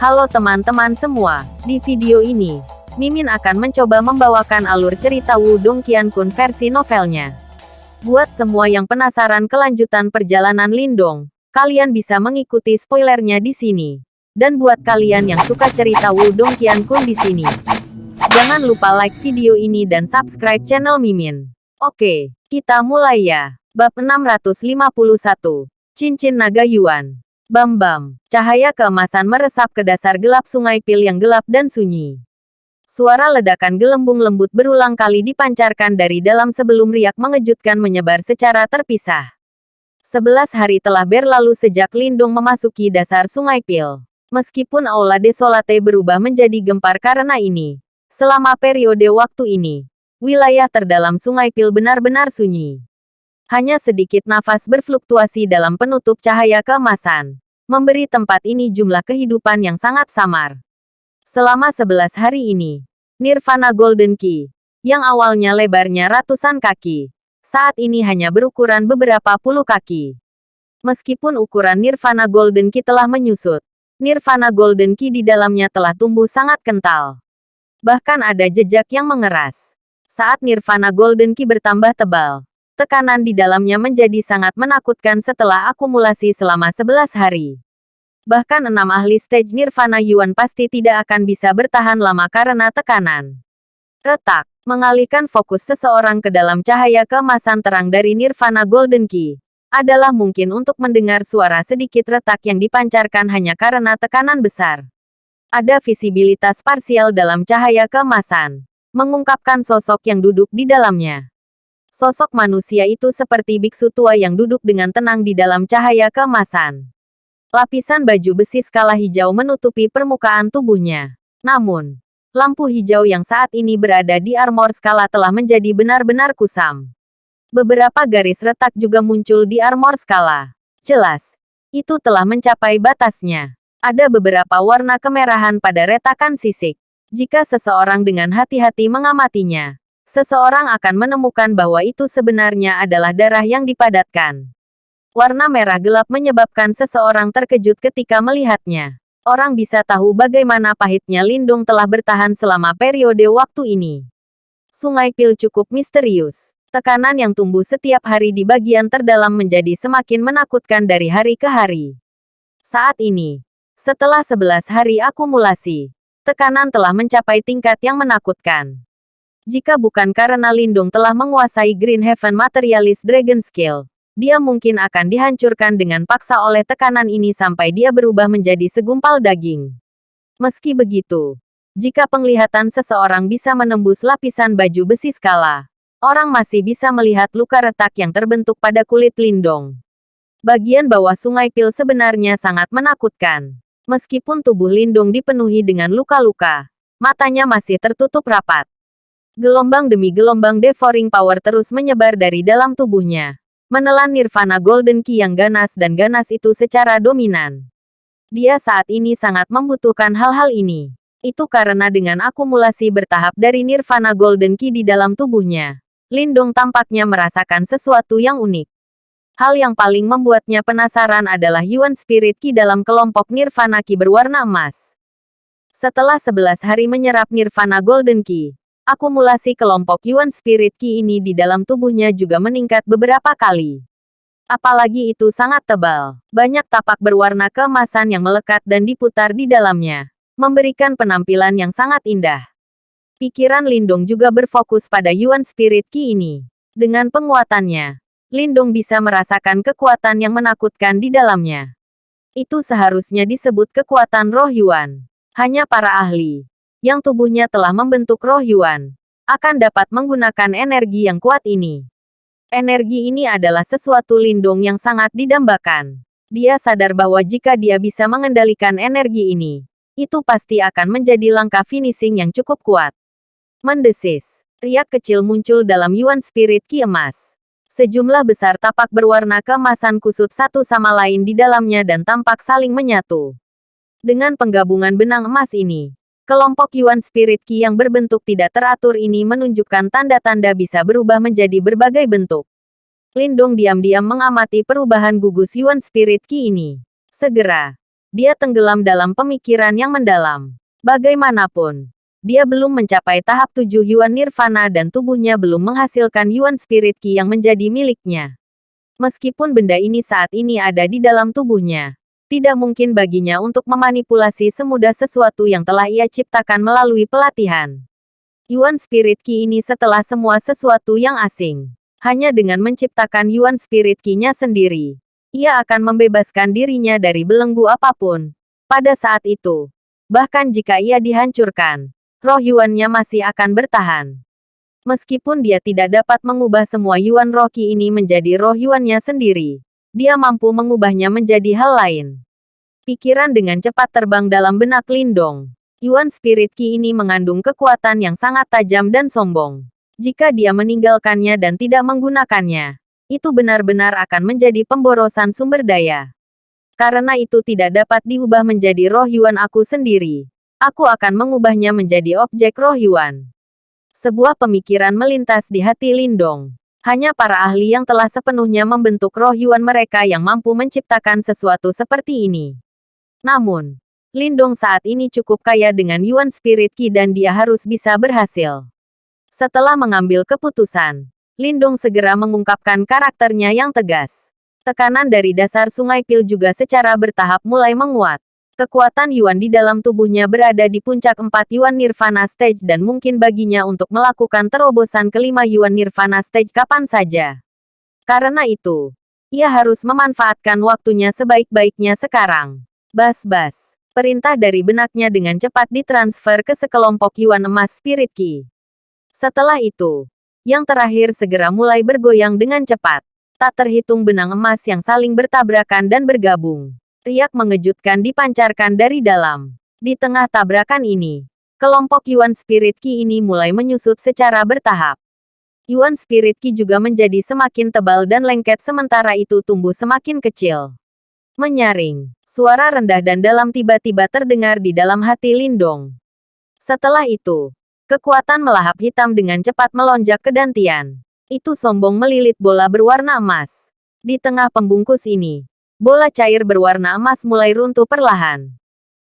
Halo teman-teman semua, di video ini, Mimin akan mencoba membawakan alur cerita Wudong Qiankun versi novelnya. Buat semua yang penasaran kelanjutan perjalanan Lindong, kalian bisa mengikuti spoilernya di sini. Dan buat kalian yang suka cerita Wudong Qiankun di sini, jangan lupa like video ini dan subscribe channel Mimin. Oke, kita mulai ya. Bab 651, Cincin Naga Yuan. Bam-bam, cahaya keemasan meresap ke dasar gelap sungai Pil yang gelap dan sunyi. Suara ledakan gelembung lembut berulang kali dipancarkan dari dalam sebelum riak mengejutkan menyebar secara terpisah. Sebelas hari telah berlalu sejak Lindung memasuki dasar sungai Pil. Meskipun Aula Desolate berubah menjadi gempar karena ini, selama periode waktu ini, wilayah terdalam sungai Pil benar-benar sunyi. Hanya sedikit nafas berfluktuasi dalam penutup cahaya keemasan, memberi tempat ini jumlah kehidupan yang sangat samar. Selama sebelas hari ini, Nirvana Golden Key, yang awalnya lebarnya ratusan kaki, saat ini hanya berukuran beberapa puluh kaki. Meskipun ukuran Nirvana Golden Key telah menyusut, Nirvana Golden Key di dalamnya telah tumbuh sangat kental. Bahkan ada jejak yang mengeras. Saat Nirvana Golden Key bertambah tebal, tekanan di dalamnya menjadi sangat menakutkan setelah akumulasi selama 11 hari. Bahkan enam ahli stage Nirvana Yuan pasti tidak akan bisa bertahan lama karena tekanan. Retak, mengalihkan fokus seseorang ke dalam cahaya keemasan terang dari Nirvana Golden Key, adalah mungkin untuk mendengar suara sedikit retak yang dipancarkan hanya karena tekanan besar. Ada visibilitas parsial dalam cahaya keemasan, mengungkapkan sosok yang duduk di dalamnya. Sosok manusia itu seperti biksu tua yang duduk dengan tenang di dalam cahaya keemasan. Lapisan baju besi skala hijau menutupi permukaan tubuhnya. Namun, lampu hijau yang saat ini berada di armor skala telah menjadi benar-benar kusam. Beberapa garis retak juga muncul di armor skala. Jelas, itu telah mencapai batasnya. Ada beberapa warna kemerahan pada retakan sisik. Jika seseorang dengan hati-hati mengamatinya, seseorang akan menemukan bahwa itu sebenarnya adalah darah yang dipadatkan. Warna merah gelap menyebabkan seseorang terkejut ketika melihatnya. Orang bisa tahu bagaimana pahitnya Lindung telah bertahan selama periode waktu ini. Sungai Pil cukup misterius. Tekanan yang tumbuh setiap hari di bagian terdalam menjadi semakin menakutkan dari hari ke hari. Saat ini, setelah 11 hari akumulasi, tekanan telah mencapai tingkat yang menakutkan. Jika bukan karena Lindung telah menguasai Green Heaven Materialist Dragon Skill, dia mungkin akan dihancurkan dengan paksa oleh tekanan ini sampai dia berubah menjadi segumpal daging. Meski begitu, jika penglihatan seseorang bisa menembus lapisan baju besi skala, orang masih bisa melihat luka retak yang terbentuk pada kulit Lindong. Bagian bawah sungai Pil sebenarnya sangat menakutkan. Meskipun tubuh Lindung dipenuhi dengan luka-luka, matanya masih tertutup rapat. Gelombang demi gelombang devouring power terus menyebar dari dalam tubuhnya. Menelan nirvana golden key yang ganas dan ganas itu secara dominan. Dia saat ini sangat membutuhkan hal-hal ini. Itu karena dengan akumulasi bertahap dari nirvana golden key di dalam tubuhnya, Lindung tampaknya merasakan sesuatu yang unik. Hal yang paling membuatnya penasaran adalah Yuan Spirit Ki dalam kelompok Nirvana Ki berwarna emas. Setelah 11 hari menyerap Nirvana Golden Ki, akumulasi kelompok Yuan Spirit Ki ini di dalam tubuhnya juga meningkat beberapa kali. Apalagi itu sangat tebal. Banyak tapak berwarna keemasan yang melekat dan diputar di dalamnya, memberikan penampilan yang sangat indah. Pikiran Lindung juga berfokus pada Yuan Spirit Ki ini. Dengan penguatannya, Lindung bisa merasakan kekuatan yang menakutkan di dalamnya. Itu seharusnya disebut kekuatan roh Yuan. Hanya para ahli, yang tubuhnya telah membentuk roh Yuan, akan dapat menggunakan energi yang kuat ini. Energi ini adalah sesuatu lindung yang sangat didambakan. Dia sadar bahwa jika dia bisa mengendalikan energi ini, itu pasti akan menjadi langkah finishing yang cukup kuat. Mendesis, riak kecil muncul dalam Yuan Spirit Ki emas. Sejumlah besar tapak berwarna keemasan kusut satu sama lain di dalamnya dan tampak saling menyatu. Dengan penggabungan benang emas ini, Kelompok Yuan Spirit Ki yang berbentuk tidak teratur ini menunjukkan tanda-tanda bisa berubah menjadi berbagai bentuk. Lindong diam-diam mengamati perubahan gugus Yuan Spirit Ki ini. Segera, Dia tenggelam dalam pemikiran yang mendalam. Bagaimanapun, dia belum mencapai tahap tujuh Yuan Nirvana dan tubuhnya belum menghasilkan Yuan Spirit Ki yang menjadi miliknya. Meskipun benda ini saat ini ada di dalam tubuhnya, tidak mungkin baginya untuk memanipulasi semudah sesuatu yang telah ia ciptakan melalui pelatihan. Yuan Spirit Ki ini setelah semua sesuatu yang asing. Hanya dengan menciptakan Yuan Spirit Ki-nya sendiri, ia akan membebaskan dirinya dari belenggu apa pun. Pada saat itu, Bahkan jika ia dihancurkan, roh Yuan-nya masih akan bertahan. Meskipun dia tidak dapat mengubah semua Yuan Rocky ini menjadi roh Yuan-nya sendiri, dia mampu mengubahnya menjadi hal lain. Pikiran dengan cepat terbang dalam benak Lindong. Yuan Spirit Ki ini mengandung kekuatan yang sangat tajam dan sombong. Jika dia meninggalkannya dan tidak menggunakannya, itu benar-benar akan menjadi pemborosan sumber daya. Karena itu tidak dapat diubah menjadi roh Yuan aku sendiri. Aku akan mengubahnya menjadi objek roh Yuan. Sebuah pemikiran melintas di hati Lindong. Hanya para ahli yang telah sepenuhnya membentuk roh Yuan mereka yang mampu menciptakan sesuatu seperti ini. Namun, Lindong saat ini cukup kaya dengan Yuan Spirit Ki dan dia harus bisa berhasil. Setelah mengambil keputusan, Lindong segera mengungkapkan karakternya yang tegas. Tekanan dari dasar sungai Pil juga secara bertahap mulai menguat. Kekuatan Yuan di dalam tubuhnya berada di puncak 4 Yuan Nirvana Stage dan mungkin baginya untuk melakukan terobosan kelima Yuan Nirvana Stage kapan saja. Karena itu, ia harus memanfaatkan waktunya sebaik-baiknya sekarang. Bas-bas. Perintah dari benaknya dengan cepat ditransfer ke sekelompok Yuan emas Spirit Key. Setelah itu, yang terakhir segera mulai bergoyang dengan cepat tak terhitung benang emas yang saling bertabrakan dan bergabung. Riak mengejutkan dipancarkan dari dalam. Di tengah tabrakan ini, kelompok Yuan Spirit Ki ini mulai menyusut secara bertahap. Yuan Spirit Ki juga menjadi semakin tebal dan lengket sementara itu tumbuh semakin kecil. Menyaring, suara rendah dan dalam tiba-tiba terdengar di dalam hati Lindong. Setelah itu, kekuatan melahap hitam dengan cepat melonjak ke dantian. Itu sombong melilit bola berwarna emas. Di tengah pembungkus ini, bola cair berwarna emas mulai runtuh perlahan.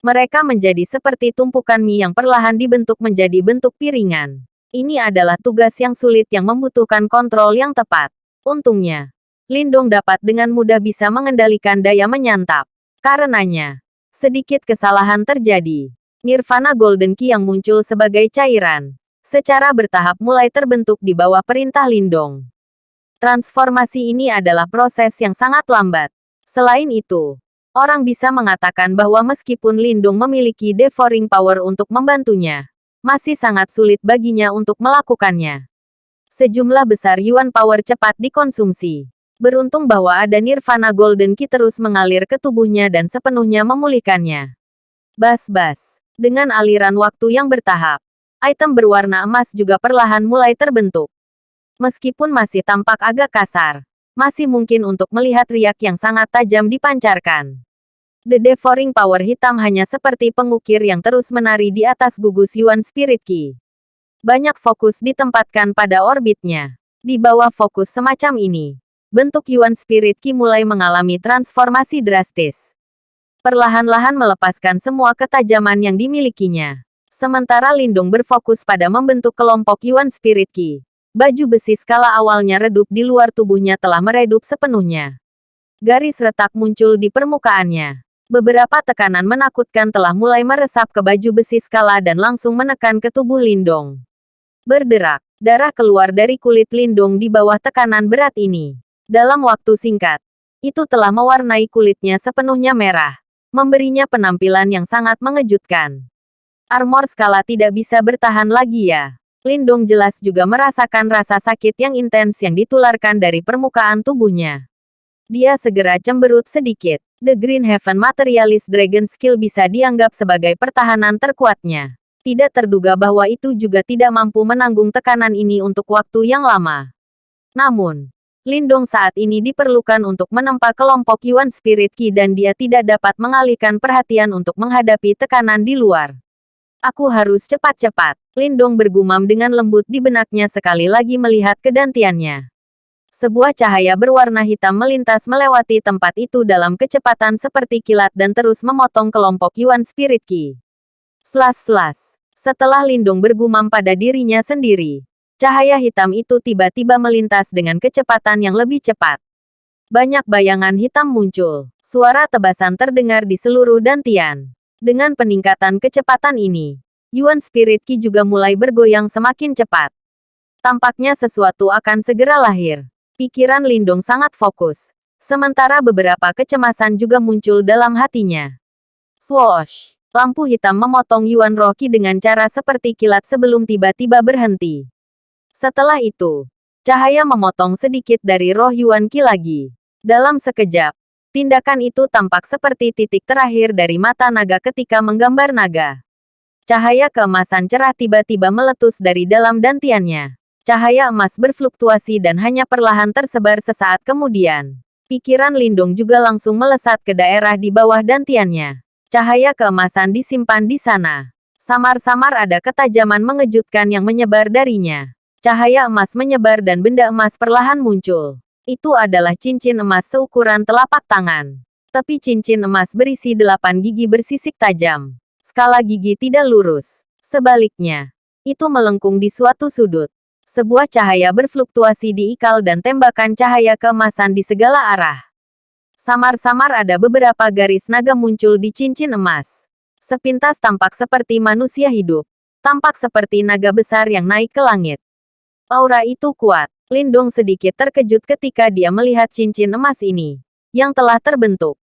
Mereka menjadi seperti tumpukan mie yang perlahan dibentuk menjadi bentuk piringan. Ini adalah tugas yang sulit yang membutuhkan kontrol yang tepat. Untungnya, Lindong dapat dengan mudah bisa mengendalikan daya menyantap. Karenanya, sedikit kesalahan terjadi. Nirvana Golden Key yang muncul sebagai cairan secara bertahap mulai terbentuk di bawah perintah Lindong. Transformasi ini adalah proses yang sangat lambat. Selain itu, orang bisa mengatakan bahwa meskipun Lindung memiliki devouring power untuk membantunya, masih sangat sulit baginya untuk melakukannya. Sejumlah besar Yuan power cepat dikonsumsi. Beruntung bahwa ada Nirvana Golden Key terus mengalir ke tubuhnya dan sepenuhnya memulihkannya. Bas-bas. Dengan aliran waktu yang bertahap, item berwarna emas juga perlahan mulai terbentuk. Meskipun masih tampak agak kasar, masih mungkin untuk melihat riak yang sangat tajam dipancarkan. The Devouring Power hitam hanya seperti pengukir yang terus menari di atas gugus Yuan Spirit Key. Banyak fokus ditempatkan pada orbitnya. Di bawah fokus semacam ini, bentuk Yuan Spirit Key mulai mengalami transformasi drastis. Perlahan-lahan melepaskan semua ketajaman yang dimilikinya. Sementara Lindung berfokus pada membentuk kelompok Yuan Spirit Ki. Baju besi skala awalnya redup di luar tubuhnya telah meredup sepenuhnya. Garis retak muncul di permukaannya. Beberapa tekanan menakutkan telah mulai meresap ke baju besi skala dan langsung menekan ke tubuh Lindong. Berderak, darah keluar dari kulit Lindong di bawah tekanan berat ini. Dalam waktu singkat, itu telah mewarnai kulitnya sepenuhnya merah, memberinya penampilan yang sangat mengejutkan. Armor skala tidak bisa bertahan lagi ya. Lindong jelas juga merasakan rasa sakit yang intens yang ditularkan dari permukaan tubuhnya. Dia segera cemberut sedikit. The Green Heaven Materialist Dragon Skill bisa dianggap sebagai pertahanan terkuatnya. Tidak terduga bahwa itu juga tidak mampu menanggung tekanan ini untuk waktu yang lama. Namun, Lindong saat ini diperlukan untuk menempa kelompok Yuan Spirit Ki dan dia tidak dapat mengalihkan perhatian untuk menghadapi tekanan di luar. Aku harus cepat-cepat. Lindong bergumam dengan lembut di benaknya sekali lagi melihat kedantiannya. Sebuah cahaya berwarna hitam melintas melewati tempat itu dalam kecepatan seperti kilat dan terus memotong kelompok Yuan Spirit Ki. Slas-slas. Setelah Lindung bergumam pada dirinya sendiri, cahaya hitam itu tiba-tiba melintas dengan kecepatan yang lebih cepat. Banyak bayangan hitam muncul. Suara tebasan terdengar di seluruh dantian. Dengan peningkatan kecepatan ini, Yuan Spirit Ki juga mulai bergoyang semakin cepat. Tampaknya sesuatu akan segera lahir. Pikiran Lindong sangat fokus. Sementara beberapa kecemasan juga muncul dalam hatinya. Swoosh! Lampu hitam memotong Yuan Rocky dengan cara seperti kilat sebelum tiba-tiba berhenti. Setelah itu, cahaya memotong sedikit dari roh Yuan Ki lagi. Dalam sekejap, tindakan itu tampak seperti titik terakhir dari mata naga ketika menggambar naga. Cahaya keemasan cerah tiba-tiba meletus dari dalam dantiannya. Cahaya emas berfluktuasi dan hanya perlahan tersebar sesaat kemudian. Pikiran Lindung juga langsung melesat ke daerah di bawah dantiannya. Cahaya keemasan disimpan di sana. Samar-samar ada ketajaman mengejutkan yang menyebar darinya. Cahaya emas menyebar dan benda emas perlahan muncul. Itu adalah cincin emas seukuran telapak tangan. Tapi cincin emas berisi delapan gigi bersisik tajam. Skala gigi tidak lurus. Sebaliknya, itu melengkung di suatu sudut. Sebuah cahaya berfluktuasi diikal dan tembakan cahaya keemasan di segala arah. Samar-samar ada beberapa garis naga muncul di cincin emas. Sepintas tampak seperti manusia hidup. Tampak seperti naga besar yang naik ke langit. Aura itu kuat. Lindong sedikit terkejut ketika dia melihat cincin emas ini. Yang telah terbentuk.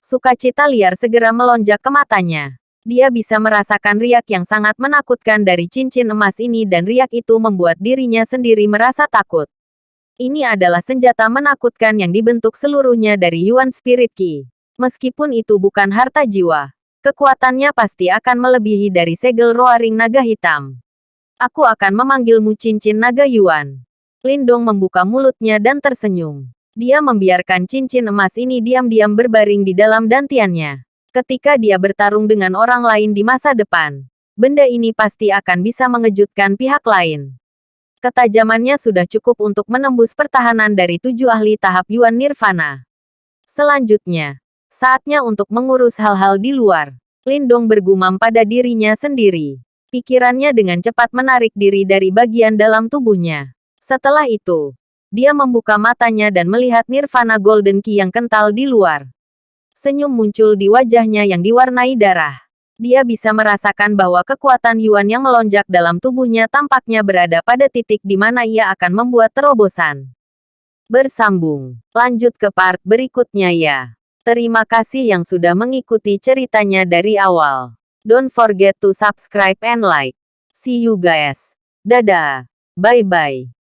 Sukacita liar segera melonjak ke matanya. Dia bisa merasakan riak yang sangat menakutkan dari cincin emas ini dan riak itu membuat dirinya sendiri merasa takut. Ini adalah senjata menakutkan yang dibentuk seluruhnya dari Yuan Spirit Ki. Meskipun itu bukan harta jiwa, kekuatannya pasti akan melebihi dari segel roaring naga hitam. Aku akan memanggilmu cincin naga Yuan. Lindong membuka mulutnya dan tersenyum. Dia membiarkan cincin emas ini diam-diam berbaring di dalam dantiannya. Ketika dia bertarung dengan orang lain di masa depan, benda ini pasti akan bisa mengejutkan pihak lain. Ketajamannya sudah cukup untuk menembus pertahanan dari tujuh ahli tahap Yuan Nirvana. Selanjutnya, saatnya untuk mengurus hal-hal di luar. Lindong bergumam pada dirinya sendiri. Pikirannya dengan cepat menarik diri dari bagian dalam tubuhnya. Setelah itu, dia membuka matanya dan melihat Nirvana Golden Key yang kental di luar. Senyum muncul di wajahnya yang diwarnai darah. Dia bisa merasakan bahwa kekuatan Yuan yang melonjak dalam tubuhnya tampaknya berada pada titik di mana ia akan membuat terobosan. Bersambung. Lanjut ke part berikutnya ya. Terima kasih yang sudah mengikuti ceritanya dari awal. Don't forget to subscribe and like. See you guys. Dadah. Bye-bye.